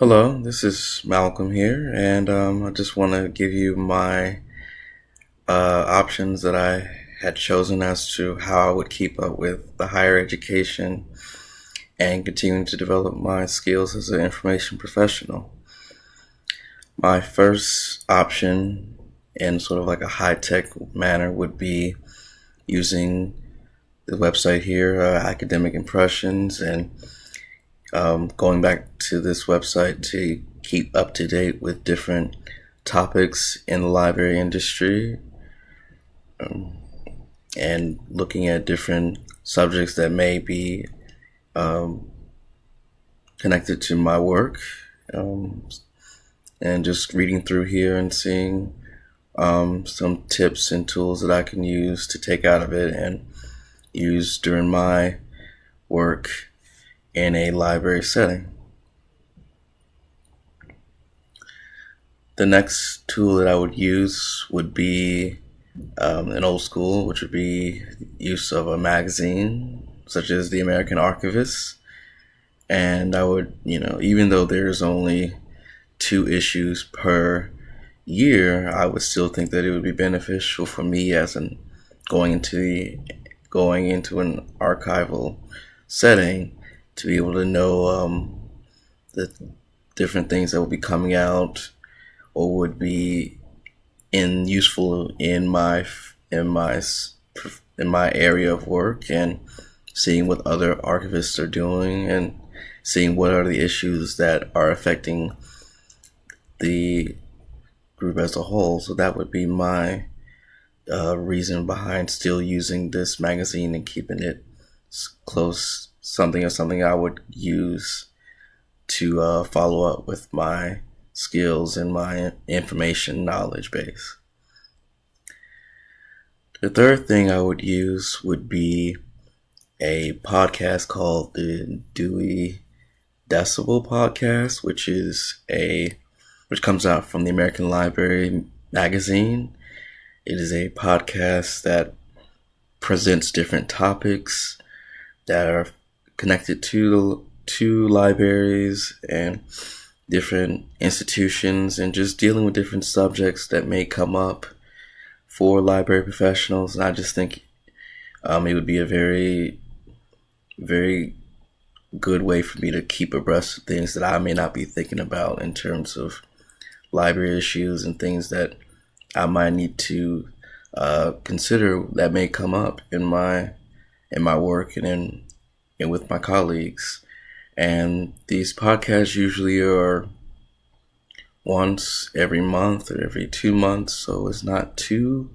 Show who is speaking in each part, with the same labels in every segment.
Speaker 1: Hello, this is Malcolm here, and um, I just want to give you my uh, options that I had chosen as to how I would keep up with the higher education and continuing to develop my skills as an information professional. My first option, in sort of like a high tech manner, would be using the website here, uh, Academic Impressions, and um, going back to this website to keep up to date with different topics in the library industry um, and looking at different subjects that may be um, connected to my work um, and just reading through here and seeing um, some tips and tools that I can use to take out of it and use during my work in a library setting. The next tool that I would use would be um, an old school, which would be use of a magazine such as the American Archivist. And I would, you know, even though there's only two issues per year, I would still think that it would be beneficial for me as an going into the going into an archival setting to be able to know um, the different things that will be coming out or would be in useful in my in my in my area of work and seeing what other archivists are doing and seeing what are the issues that are affecting the group as a whole. So that would be my uh, reason behind still using this magazine and keeping it close something or something I would use to uh, follow up with my skills and my information knowledge base. The third thing I would use would be a podcast called the Dewey Decibel Podcast, which is a which comes out from the American Library magazine. It is a podcast that presents different topics that are connected to to libraries and different institutions and just dealing with different subjects that may come up for library professionals. And I just think um, it would be a very, very good way for me to keep abreast of things that I may not be thinking about in terms of library issues and things that I might need to uh, consider that may come up in my in my work and in and with my colleagues. And these podcasts usually are once every month or every two months, so it's not too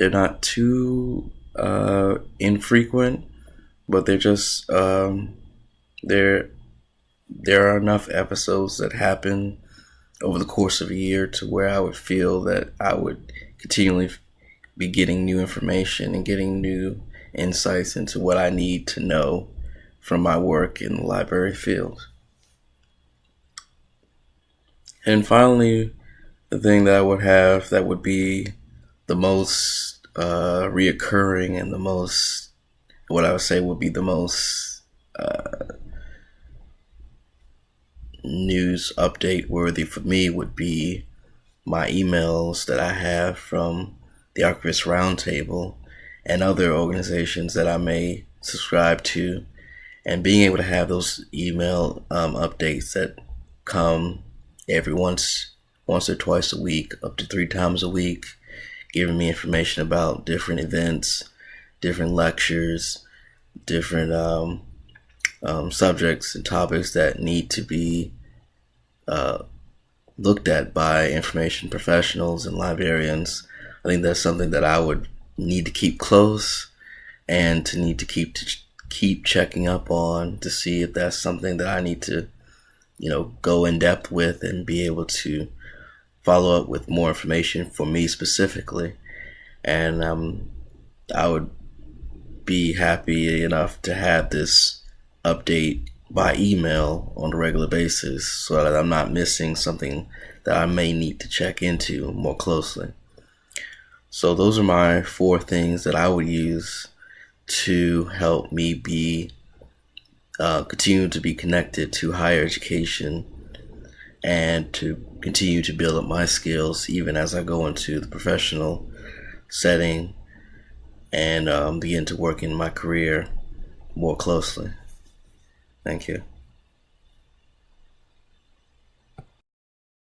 Speaker 1: they're not too uh, infrequent, but they're just um, there. There are enough episodes that happen over the course of a year to where I would feel that I would continually be getting new information and getting new insights into what I need to know from my work in the library field. And finally, the thing that I would have that would be the most uh, reoccurring and the most, what I would say would be the most uh, news update worthy for me would be my emails that I have from the Archivist Roundtable and other organizations that I may subscribe to, and being able to have those email um, updates that come every once once or twice a week, up to three times a week, giving me information about different events, different lectures, different um, um, subjects and topics that need to be uh, looked at by information professionals and librarians. I think that's something that I would need to keep close and to need to keep to keep checking up on to see if that's something that I need to, you know, go in depth with and be able to follow up with more information for me specifically. And um, I would be happy enough to have this update by email on a regular basis so that I'm not missing something that I may need to check into more closely. So those are my four things that I would use to help me be uh, continue to be connected to higher education and to continue to build up my skills even as I go into the professional setting and um, begin to work in my career more closely. Thank you.